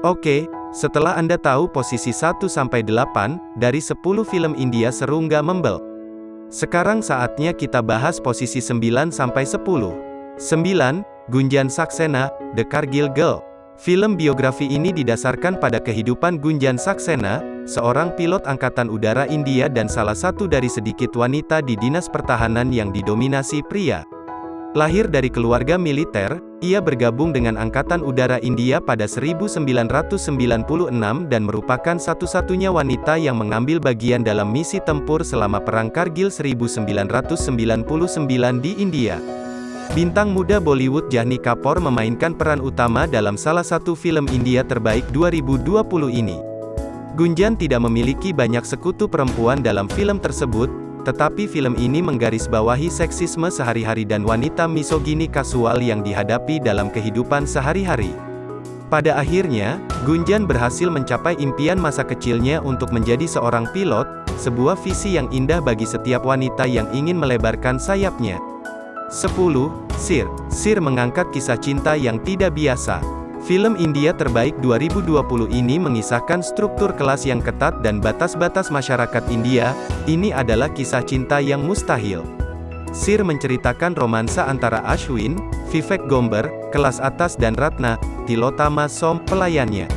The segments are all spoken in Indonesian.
Oke, setelah Anda tahu posisi 1-8 dari 10 film India seru nggak membel? Sekarang saatnya kita bahas posisi 9-10. 9. Gunjan Saksena, The Kargil Girl. Film biografi ini didasarkan pada kehidupan Gunjan Saksena, seorang pilot angkatan udara India dan salah satu dari sedikit wanita di dinas pertahanan yang didominasi pria. Lahir dari keluarga militer, ia bergabung dengan Angkatan Udara India pada 1996 dan merupakan satu-satunya wanita yang mengambil bagian dalam misi tempur selama Perang Kargil 1999 di India. Bintang muda Bollywood Jahni Kapoor memainkan peran utama dalam salah satu film India terbaik 2020 ini. Gunjan tidak memiliki banyak sekutu perempuan dalam film tersebut, tetapi film ini menggarisbawahi seksisme sehari-hari dan wanita misogini kasual yang dihadapi dalam kehidupan sehari-hari. Pada akhirnya, Gunjan berhasil mencapai impian masa kecilnya untuk menjadi seorang pilot, sebuah visi yang indah bagi setiap wanita yang ingin melebarkan sayapnya. 10. Sir Sir mengangkat kisah cinta yang tidak biasa. Film India terbaik 2020 ini mengisahkan struktur kelas yang ketat dan batas-batas masyarakat India, ini adalah kisah cinta yang mustahil. Sir menceritakan romansa antara Ashwin, Vivek Gomber, kelas atas dan Ratna, Tilotama Som, pelayannya.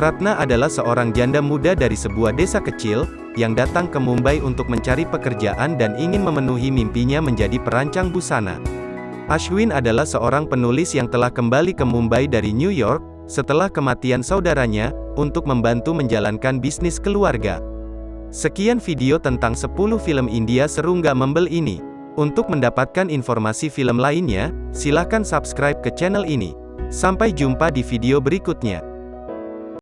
Ratna adalah seorang janda muda dari sebuah desa kecil, yang datang ke Mumbai untuk mencari pekerjaan dan ingin memenuhi mimpinya menjadi perancang busana. Ashwin adalah seorang penulis yang telah kembali ke Mumbai dari New York, setelah kematian saudaranya, untuk membantu menjalankan bisnis keluarga. Sekian video tentang 10 film India seru nggak membel ini. Untuk mendapatkan informasi film lainnya, silahkan subscribe ke channel ini. Sampai jumpa di video berikutnya.